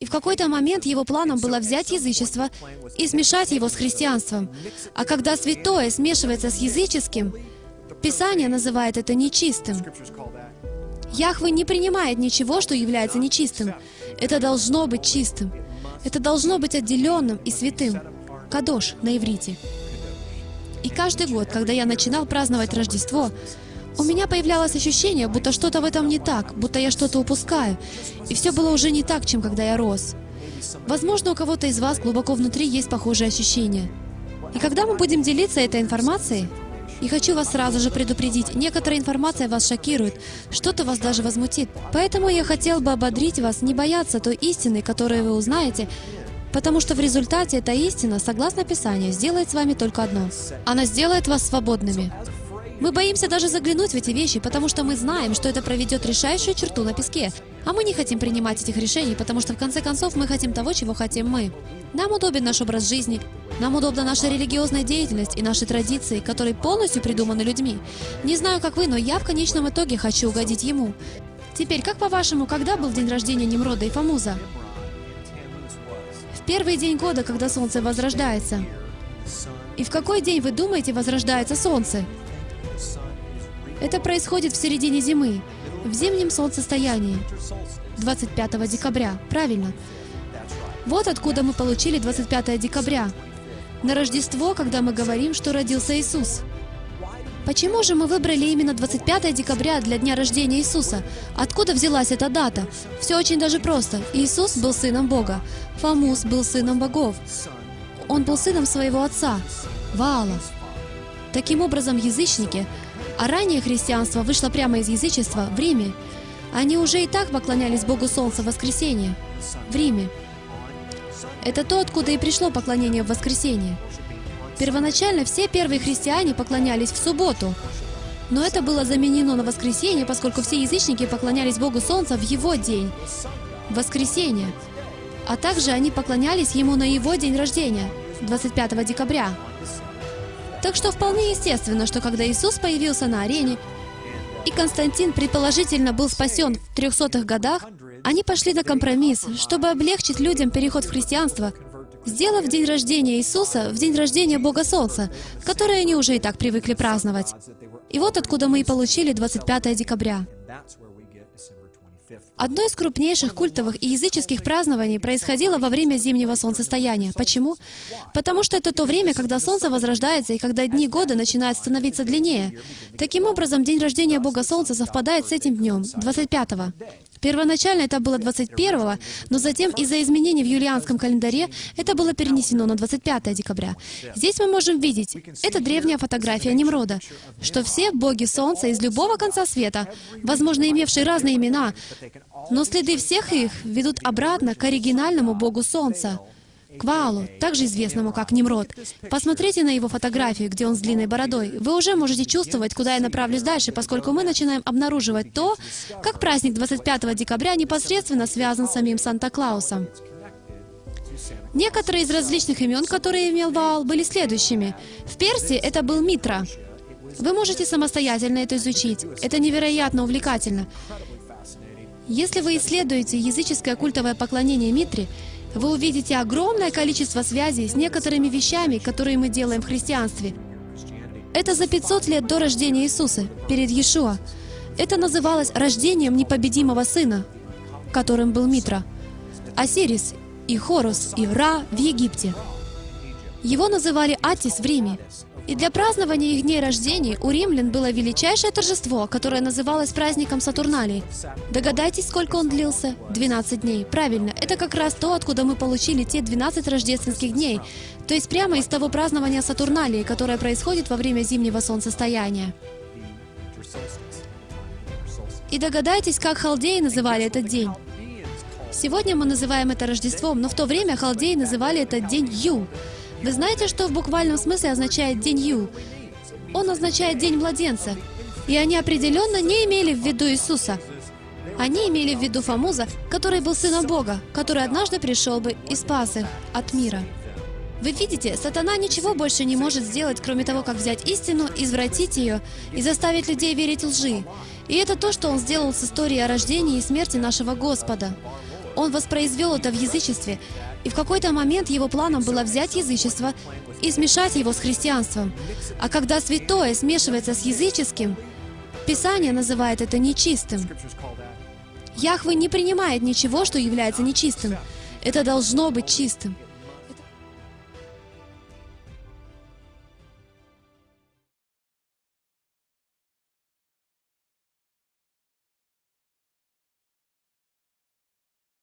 И в какой-то момент его планом было взять язычество и смешать его с христианством. А когда святое смешивается с языческим, Писание называет это нечистым. Яхве не принимает ничего, что является нечистым. Это должно быть чистым. Это должно быть отделенным и святым. Кадош на иврите. И каждый год, когда я начинал праздновать Рождество, у меня появлялось ощущение, будто что-то в этом не так, будто я что-то упускаю. И все было уже не так, чем когда я рос. Возможно, у кого-то из вас глубоко внутри есть похожие ощущения. И когда мы будем делиться этой информацией, и хочу вас сразу же предупредить, некоторая информация вас шокирует, что-то вас даже возмутит. Поэтому я хотел бы ободрить вас не бояться той истины, которую вы узнаете, потому что в результате эта истина, согласно Писанию, сделает с вами только одно. Она сделает вас свободными. Мы боимся даже заглянуть в эти вещи, потому что мы знаем, что это проведет решающую черту на песке. А мы не хотим принимать этих решений, потому что в конце концов мы хотим того, чего хотим мы. Нам удобен наш образ жизни, нам удобна наша религиозная деятельность и наши традиции, которые полностью придуманы людьми. Не знаю, как вы, но я в конечном итоге хочу угодить ему. Теперь, как по-вашему, когда был день рождения Немрода и Фамуза? В первый день года, когда солнце возрождается. И в какой день, вы думаете, возрождается солнце? Это происходит в середине зимы, в зимнем солнцестоянии, 25 декабря, правильно. Вот откуда мы получили 25 декабря. На Рождество, когда мы говорим, что родился Иисус. Почему же мы выбрали именно 25 декабря для дня рождения Иисуса? Откуда взялась эта дата? Все очень даже просто. Иисус был сыном Бога. Фамус был сыном богов. Он был сыном своего отца, Ваала. Таким образом, язычники а ранее христианство вышло прямо из язычества в Риме. Они уже и так поклонялись Богу Солнца в воскресенье, в Риме. Это то, откуда и пришло поклонение в воскресенье. Первоначально все первые христиане поклонялись в субботу, но это было заменено на воскресенье, поскольку все язычники поклонялись Богу Солнца в его день, воскресенье. А также они поклонялись ему на его день рождения, 25 декабря. Так что вполне естественно, что когда Иисус появился на арене, и Константин предположительно был спасен в 300-х годах, они пошли на компромисс, чтобы облегчить людям переход в христианство, сделав день рождения Иисуса в день рождения Бога Солнца, который они уже и так привыкли праздновать. И вот откуда мы и получили 25 декабря. Одно из крупнейших культовых и языческих празднований происходило во время зимнего солнцестояния. Почему? Потому что это то время, когда солнце возрождается и когда дни года начинают становиться длиннее. Таким образом, день рождения Бога Солнца совпадает с этим днем, 25-го. Первоначально это было 21-го, но затем из-за изменений в юлианском календаре это было перенесено на 25 декабря. Здесь мы можем видеть, это древняя фотография Немрода, что все боги Солнца из любого конца света, возможно, имевшие разные имена, но следы всех их ведут обратно к оригинальному богу Солнца, к Ваалу, также известному как Немрод. Посмотрите на его фотографию, где он с длинной бородой. Вы уже можете чувствовать, куда я направлюсь дальше, поскольку мы начинаем обнаруживать то, как праздник 25 декабря непосредственно связан с самим Санта-Клаусом. Некоторые из различных имен, которые имел Ваал, были следующими. В Персии это был Митра. Вы можете самостоятельно это изучить. Это невероятно увлекательно. Если вы исследуете языческое культовое поклонение Митре, вы увидите огромное количество связей с некоторыми вещами, которые мы делаем в христианстве. Это за 500 лет до рождения Иисуса, перед Иешуа. Это называлось рождением непобедимого сына, которым был Митра, Осирис и Хорус и Ра в Египте. Его называли Атис в Риме. И для празднования их дней рождения у римлян было величайшее торжество, которое называлось праздником Сатурналии. Догадайтесь, сколько он длился? 12 дней. Правильно, это как раз то, откуда мы получили те 12 рождественских дней, то есть прямо из того празднования Сатурналии, которое происходит во время зимнего солнцестояния. И догадайтесь, как халдеи называли этот день. Сегодня мы называем это Рождеством, но в то время халдеи называли этот день Ю. Вы знаете, что в буквальном смысле означает «день Ю»? Он означает «день младенца». И они определенно не имели в виду Иисуса. Они имели в виду Фамуза, который был сыном Бога, который однажды пришел бы и спас их от мира. Вы видите, сатана ничего больше не может сделать, кроме того, как взять истину, извратить ее и заставить людей верить лжи. И это то, что он сделал с историей о рождении и смерти нашего Господа. Он воспроизвел это в язычестве, и в какой-то момент его планом было взять язычество и смешать его с христианством. А когда святое смешивается с языческим, Писание называет это нечистым. Яхве не принимает ничего, что является нечистым. Это должно быть чистым.